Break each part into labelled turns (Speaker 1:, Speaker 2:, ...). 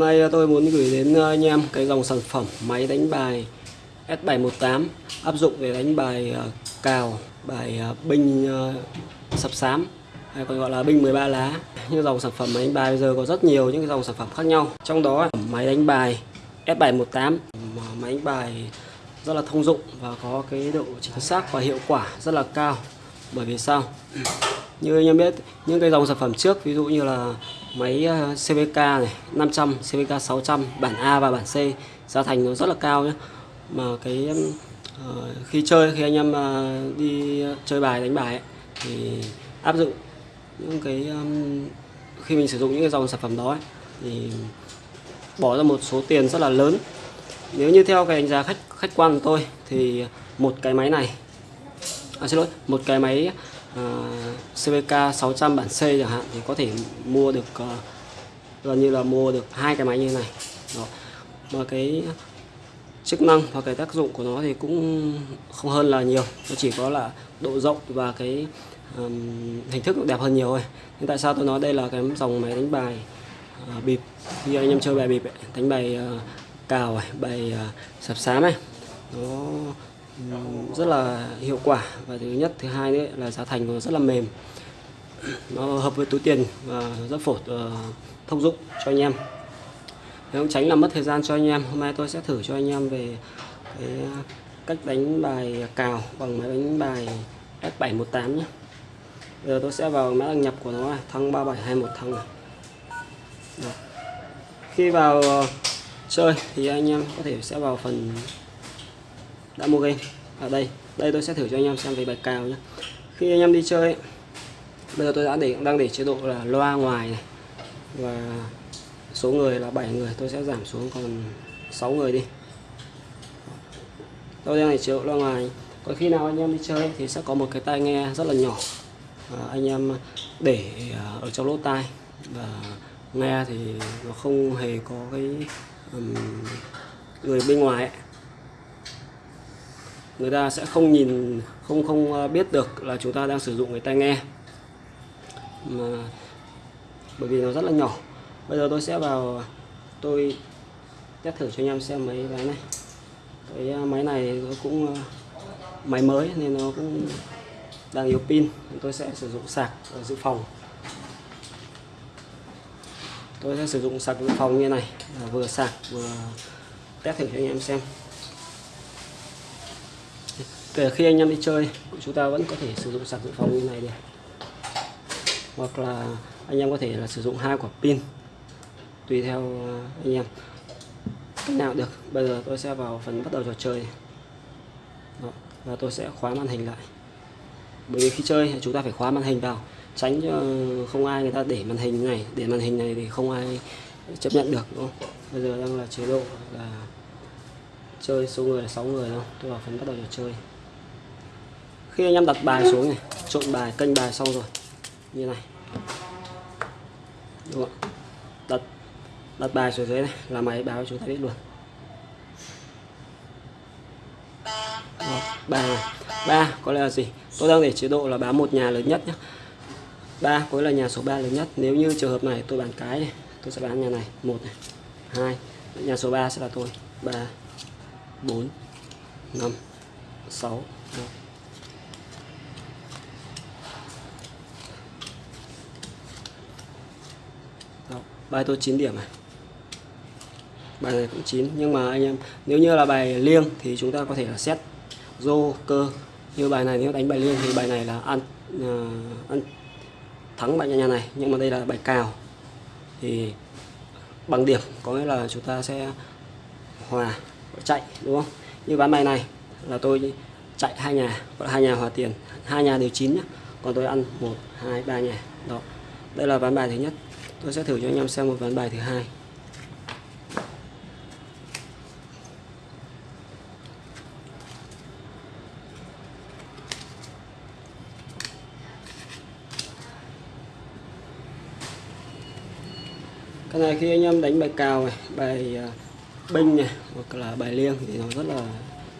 Speaker 1: Hôm nay ờ, tôi muốn gửi đến ờ, anh em cái dòng sản phẩm máy đánh bài S718 áp dụng để đánh bài ờ, cào, bài binh sập xám hay còn gọi là binh 13 lá. Như dòng sản phẩm máy đánh bài bây giờ có rất nhiều những cái dòng sản phẩm khác nhau. Trong đó máy đánh bài S718 máy đánh bài rất là thông dụng và có cái độ chính xác và hiệu quả rất là cao. Bởi vì sao? Như anh em biết, những cái dòng sản phẩm trước ví dụ như là máy ờ, CVK này 500, CVK 600 bản A và bản C giá thành nó rất là cao nhé mà cái uh, khi chơi khi anh em uh, đi chơi bài đánh bài ấy, thì áp dụng những cái um, khi mình sử dụng những cái dòng sản phẩm đó ấy, thì bỏ ra một số tiền rất là lớn. Nếu như theo cái đánh giá khách khách quan của tôi thì một cái máy này à, xin lỗi một cái máy Ờ, CVK 600 bản C chẳng hạn thì có thể mua được uh, gần như là mua được hai cái máy như thế này. Đó. mà cái chức năng và cái tác dụng của nó thì cũng không hơn là nhiều nó chỉ có là độ rộng và cái um, hình thức đẹp hơn nhiều thôi. Nhưng tại sao tôi nói đây là cái dòng máy đánh bài uh, bịp? Như anh em chơi bài bịp ấy, đánh bài uh, cào này, bài uh, sập xám này nó rất là hiệu quả. Và thứ nhất, thứ hai đấy là giá thành nó rất là mềm. Nó hợp với túi tiền và rất phổ ờ, thông dụng cho anh em. Để không tránh làm mất thời gian cho anh em, hôm nay tôi sẽ thử cho anh em về cái cách đánh bài cào bằng máy đánh bài S718 nhé. Bây giờ tôi sẽ vào mã đăng nhập của nó này, thăng 3721 thăng này. Đó. khi vào ờ, chơi thì anh em có thể sẽ vào phần đã mua game. Ở đây. Đây tôi sẽ thử cho anh em xem về bài cào nhé khi anh em đi chơi ấy, bây giờ tôi đã để đang để chế độ là loa ngoài này. Và số người là 7 người tôi sẽ giảm xuống còn 6 người đi. Tôi đang để chế độ loa ngoài. Còn khi nào anh em đi chơi thì sẽ có một cái tai nghe rất là nhỏ. À, anh em để à, ở trong lỗ tai. Và nghe thì nó không hề có cái um, người bên ngoài ấy người ta sẽ không nhìn, không không à, biết được là chúng ta đang sử dụng cái tai nghe. Mà, bởi vì nó rất là nhỏ. Bây giờ tôi sẽ vào, tôi test thử cho anh em xem mấy cái này. Cái à, máy này nó cũng à, máy mới nên nó cũng đang yếu pin. Tôi sẽ sử dụng sạc ở dự phòng. Tôi sẽ sử dụng sạc dự phòng như này. Vừa sạc, vừa test thử cho anh em xem kể khi anh em đi chơi chúng ta vẫn có thể sử dụng sạc dự phòng như này được. Hoặc là anh em có thể là sử dụng hai quả pin, tùy theo à, anh em. Cách nào được? Bây giờ tôi sẽ vào phần bắt đầu trò chơi. Đó. và tôi sẽ khóa màn hình lại. Bởi vì khi chơi, chúng ta phải khóa màn hình vào, tránh cho không ai người ta để màn hình này, để màn hình này thì không ai chấp nhận được, đúng không? Bây giờ đang là chế độ là chơi số người là 6 người đâu tôi vào phần bắt đầu trò chơi khi anh em đặt bài xuống này trộn bài kênh bài xong rồi. Như này. Đúng không? đặt đặt bài xuống dưới này là máy báo chúng ta biết luôn. Đó, ba ba có lẽ là gì? Tôi đang để chế độ là báo một nhà lớn nhất nhé ba có là nhà số 3 lớn nhất. Nếu như trường hợp này tôi bán cái này tôi sẽ bán nhà này. Một này. Hai nhà số 3 sẽ là tôi. Ba bốn năm sáu Đó, bài tôi 9 điểm này. Bài này cũng 9 nhưng mà anh em nếu như là bài liêng thì chúng ta có thể là xét rô cơ. Như bài này nếu đánh bài liêng thì bài này là ăn ờ, ăn thắng bài nhà này nhưng mà đây là bài cào. Thì bằng điểm có nghĩa là chúng ta sẽ hòa chạy đúng không? Như ván bài này là tôi chạy hai nhà gọi là hai nhà hòa tiền. Hai nhà đều chín nhá còn tôi ăn một hai ba nhà đó. Đây là ván bài thứ nhất tôi sẽ thử cho anh em xem một ván bài thứ hai. Cái này khi anh em đánh bài cào này bài à, binh này hoặc là bài liêng thì nó rất là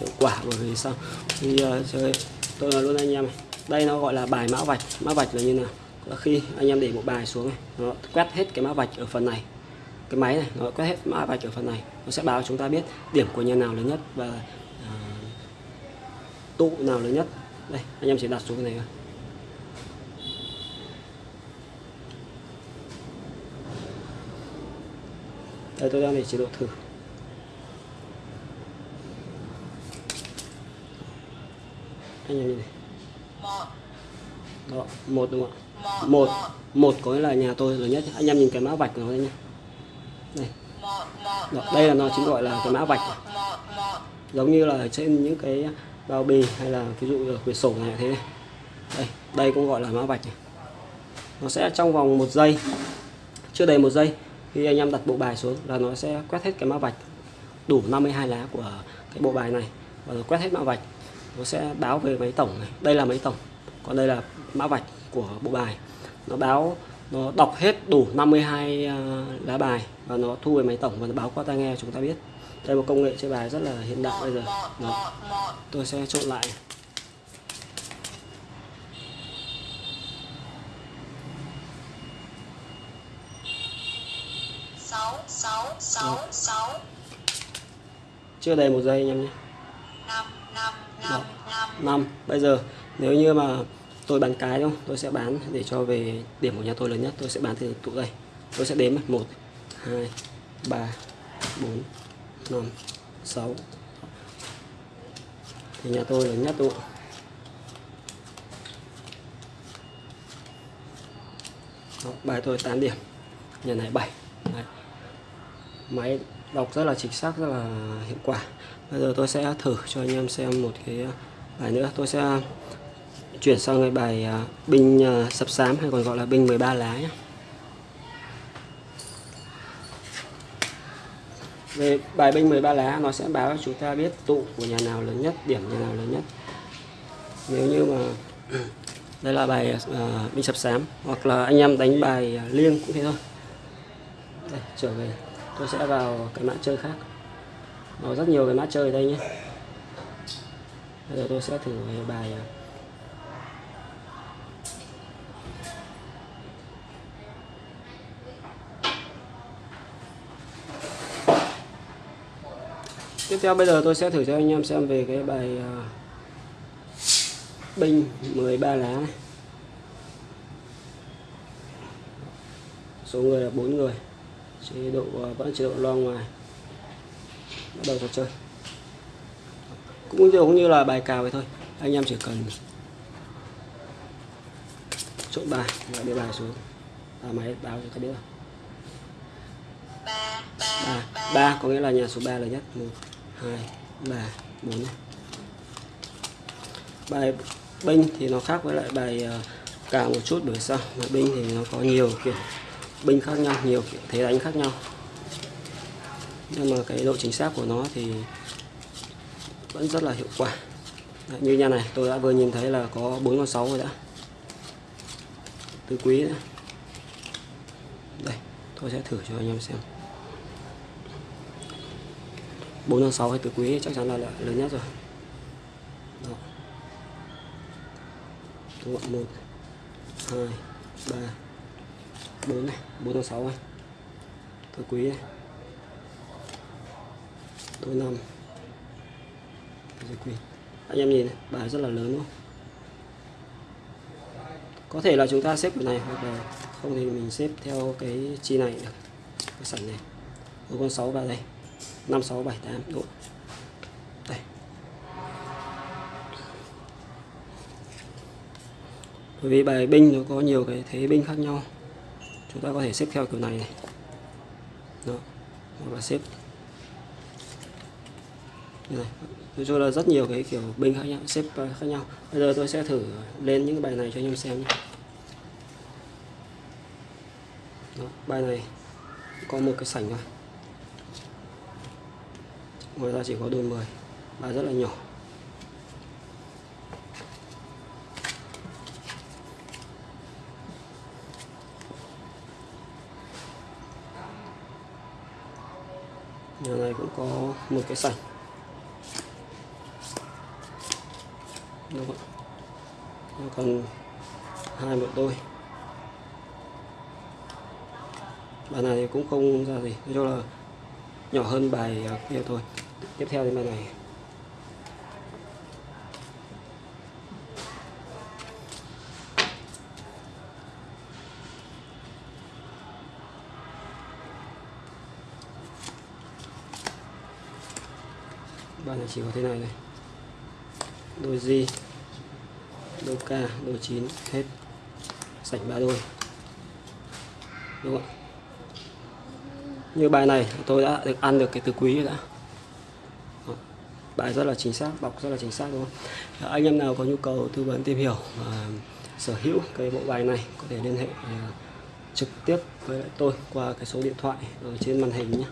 Speaker 1: hiệu quả bởi vì sao? Khi à, uh, chơi tôi nói luôn anh em này đây nó gọi là bài mã vạch. Mã vạch là như nào? Là khi anh em để một bài xuống này nó quét hết cái mã vạch ở phần này cái máy này nó quét hết mã vạch ở phần này nó sẽ báo chúng ta biết điểm của nhà nào lớn nhất và uh, tụ nào lớn nhất. Đây anh em chỉ đặt xuống cái này thôi. Đây tôi đang để chế độ thử. Anh em nhìn này đó một đúng không ạ? Một. Một. Có nghĩa là nhà tôi lớn nhất. Anh em nhìn cái mã vạch của nó đây nhé đây. Đó, đây là nó chính gọi là cái mã vạch. Giống như là trên những cái bao bì hay là ví dụ ở quyển sổ này thế này. Đây đây cũng gọi là mã vạch này. Nó sẽ trong vòng một giây. Chưa đầy một giây khi anh em đặt bộ bài xuống là nó sẽ quét hết cái mã vạch. Đủ 52 lá của cái bộ bài này. Và quét hết mã vạch. Nó sẽ báo về máy tổng này. Đây là máy tổng còn đây là mã vạch của bộ bài. Nó báo nó đọc hết đủ 52 à, lá bài và nó thu về máy tổng và nó báo qua tai nghe chúng ta biết. Đây một công nghệ chơi bài rất là hiện đại bây giờ. Đó. tôi sẽ trộn lại.
Speaker 2: Sáu
Speaker 1: chưa đầy một giây anh em nhé.
Speaker 2: Năm.
Speaker 1: Bây giờ nếu như mà tôi bán cái đúng không tôi sẽ bán để cho về điểm của nhà tôi lớn nhất tôi sẽ bán từ tụ đây. Tôi sẽ đếm một hai ba bốn năm sáu. Thì nhà tôi lớn nhất đúng không? Đó, bài tôi 8 điểm. Nhà này 7 Đấy. máy đọc rất là chính xác rất là hiệu quả. Bây giờ tôi sẽ thử cho anh em xem một cái bài nữa. Tôi sẽ chuyển sang cái bài à, binh à, sập sám hay còn gọi là binh 13 lá nhé về bài binh 13 lá nó sẽ báo cho chúng ta biết tụ của nhà nào lớn nhất điểm nhà nào lớn nhất. Nếu như mà đây là bài uh, binh sập sám hoặc là anh em đánh bài liêng cũng thế thôi. Đây, trở về. Tôi sẽ vào cái mã chơi khác. Nó rất nhiều cái mã chơi ở đây nhé. Bây giờ tôi sẽ thử về bài tiếp theo bây giờ tôi sẽ thử cho anh em xem về cái bài uh, binh 13 lá này. Số người là bốn người. Chế độ uh, vẫn chế độ lo ngoài. Bắt đầu trò chơi. Cũng giống như là bài cào vậy thôi. Anh em chỉ cần trộn bài và để bài xuống. Và máy báo cho
Speaker 2: ba
Speaker 1: ba
Speaker 2: ba.
Speaker 1: ba. Có nghĩa là nhà số 3 là nhất. Một hai ba bốn. Bài binh thì nó khác với lại bài ờ, càng cào một chút bởi sao bài binh thì nó có nhiều kiểu binh khác nhau nhiều kiểu thế đánh khác nhau. Nhưng mà cái độ chính xác của nó thì vẫn rất là hiệu quả. Đấy, như nhà này tôi đã vừa nhìn thấy là có bốn con sáu rồi đã. Tứ quý đấy. đây tôi sẽ thử cho anh em xem bốn tháng sáu hay tứ quý chắc chắn là, là lớn nhất rồi. Đó. Đúng không? một hai ba bốn này. Bốn tháng sáu này. Tứ quý này. Tôi năm. Tứ quý anh em nhìn này, bài rất là lớn luôn. có thể là chúng ta xếp cái này hoặc là không thì mình xếp theo cái chi này được cái sảnh này. Một con 6 vào đây 5 6 7 8 độ đây. Bởi vì bài binh nó có nhiều cái thế binh khác nhau. Chúng ta có thể xếp theo kiểu này này. Đó. Hoặc là xếp. Như này. Nói chung là rất nhiều cái kiểu binh khác nhau xếp khác nhau. Bây giờ tôi sẽ thử lên những cái bài này cho anh em xem nhé. Đó, bài này có một cái sảnh thôi ngoài ra chỉ có đôi 10 bài rất là nhỏ. Nhà này cũng có một cái sảnh. Đúng không ạ? Còn hai một đôi. Bài này cũng không ra gì, nói chung là nhỏ hơn bài kia thôi tiếp theo đến bài này. Bài này chỉ có thế này này. Đôi di đôi ca đôi chín, hết. Sạch ba đôi. Đúng không ạ? Như bài này, tôi đã được ăn được cái từ quý rồi đã bài rất là chính xác, bọc rất là chính xác, đúng không? Anh em nào có nhu cầu tư vấn tìm hiểu và sở hữu cái bộ bài này có thể liên hệ à, trực tiếp với tôi qua cái số điện thoại ở trên màn hình nhé.